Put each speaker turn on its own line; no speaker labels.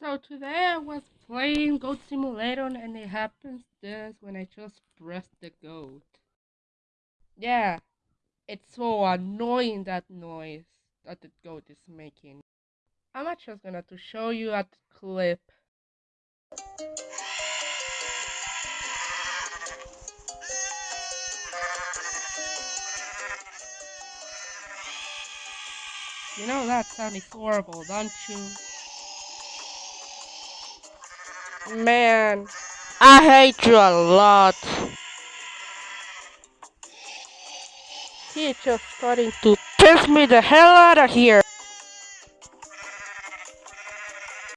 So today I was playing Goat Simulator and it happens this when I just press the goat. Yeah, it's so annoying that noise that the goat is making. I'm just gonna to show you a clip. You know that sound is horrible, don't you? Man, I hate you a lot. He's just starting to piss me the hell out of here.